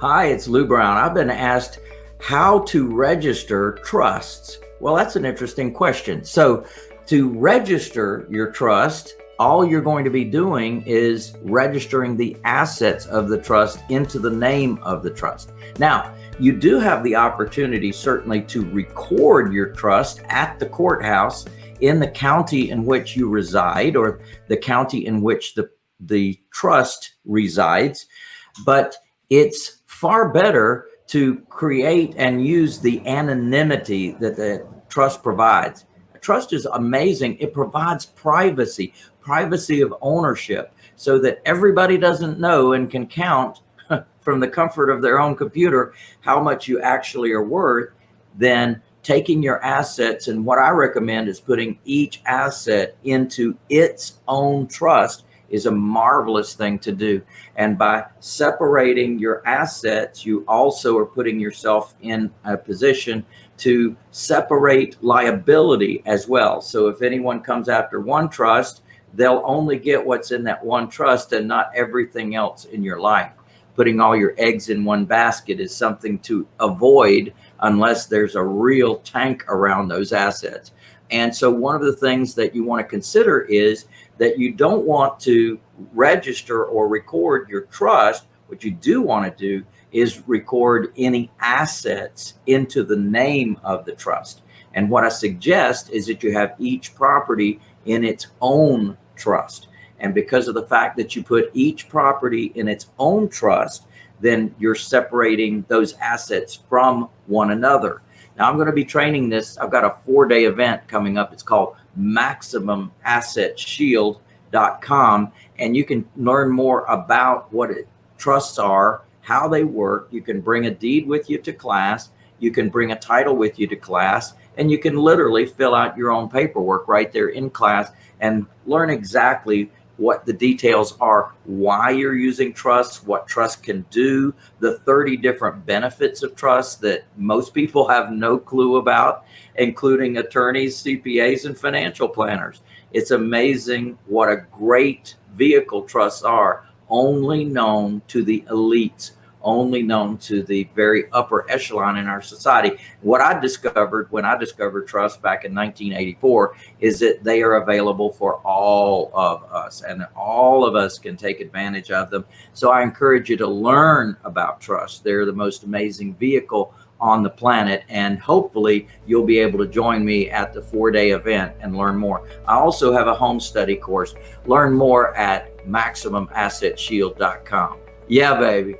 Hi, it's Lou Brown. I've been asked how to register trusts. Well, that's an interesting question. So to register your trust, all you're going to be doing is registering the assets of the trust into the name of the trust. Now, you do have the opportunity certainly to record your trust at the courthouse in the county in which you reside or the county in which the, the trust resides, but it's far better to create and use the anonymity that the trust provides. Trust is amazing. It provides privacy, privacy of ownership so that everybody doesn't know and can count from the comfort of their own computer how much you actually are worth, then taking your assets and what I recommend is putting each asset into its own trust is a marvelous thing to do. And by separating your assets, you also are putting yourself in a position to separate liability as well. So if anyone comes after one trust, they'll only get what's in that one trust and not everything else in your life. Putting all your eggs in one basket is something to avoid unless there's a real tank around those assets. And so one of the things that you want to consider is that you don't want to register or record your trust. What you do want to do is record any assets into the name of the trust. And what I suggest is that you have each property in its own trust. And because of the fact that you put each property in its own trust, then you're separating those assets from one another. Now I'm going to be training this. I've got a four day event coming up. It's called MaximumAssetShield.com. And you can learn more about what it, trusts are, how they work. You can bring a deed with you to class. You can bring a title with you to class and you can literally fill out your own paperwork right there in class and learn exactly what the details are, why you're using trust, what trust can do, the 30 different benefits of trust that most people have no clue about, including attorneys, CPAs, and financial planners. It's amazing what a great vehicle trusts are, only known to the elites only known to the very upper echelon in our society. What I discovered when I discovered trust back in 1984 is that they are available for all of us and all of us can take advantage of them. So I encourage you to learn about trust. They're the most amazing vehicle on the planet and hopefully you'll be able to join me at the four day event and learn more. I also have a home study course. Learn more at MaximumAssetShield.com. Yeah, baby.